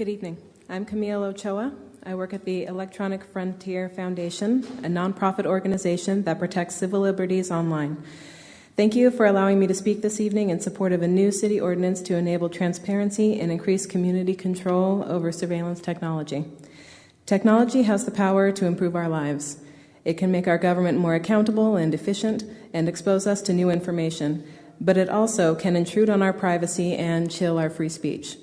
Good evening. I'm Camille Ochoa. I work at the Electronic Frontier Foundation, a nonprofit organization that protects civil liberties online. Thank you for allowing me to speak this evening in support of a new city ordinance to enable transparency and increase community control over surveillance technology. Technology has the power to improve our lives. It can make our government more accountable and efficient and expose us to new information, but it also can intrude on our privacy and chill our free speech.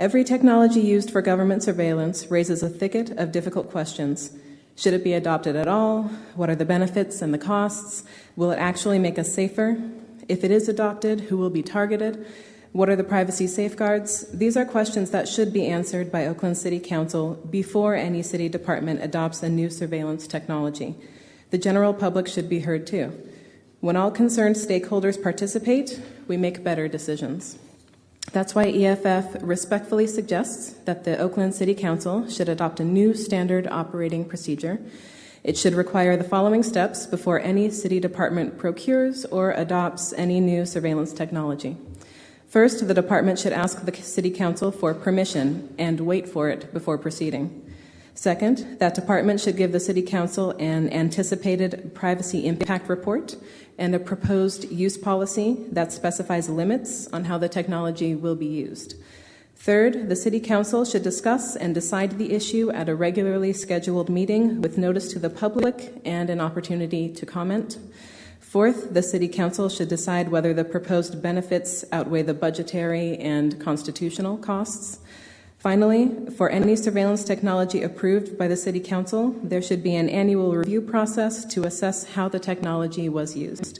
Every technology used for government surveillance raises a thicket of difficult questions. Should it be adopted at all? What are the benefits and the costs? Will it actually make us safer? If it is adopted, who will be targeted? What are the privacy safeguards? These are questions that should be answered by Oakland City Council before any city department adopts a new surveillance technology. The general public should be heard too. When all concerned stakeholders participate, we make better decisions. That's why EFF respectfully suggests that the Oakland City Council should adopt a new standard operating procedure. It should require the following steps before any city department procures or adopts any new surveillance technology. First, the department should ask the City Council for permission and wait for it before proceeding. Second, that department should give the City Council an anticipated privacy impact report and a proposed use policy that specifies limits on how the technology will be used. Third, the City Council should discuss and decide the issue at a regularly scheduled meeting with notice to the public and an opportunity to comment. Fourth, the City Council should decide whether the proposed benefits outweigh the budgetary and constitutional costs. Finally, for any surveillance technology approved by the City Council, there should be an annual review process to assess how the technology was used.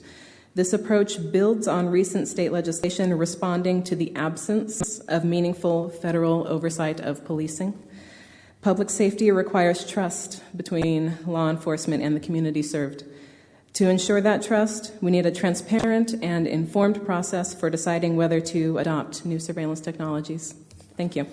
This approach builds on recent state legislation responding to the absence of meaningful federal oversight of policing. Public safety requires trust between law enforcement and the community served. To ensure that trust, we need a transparent and informed process for deciding whether to adopt new surveillance technologies. Thank you.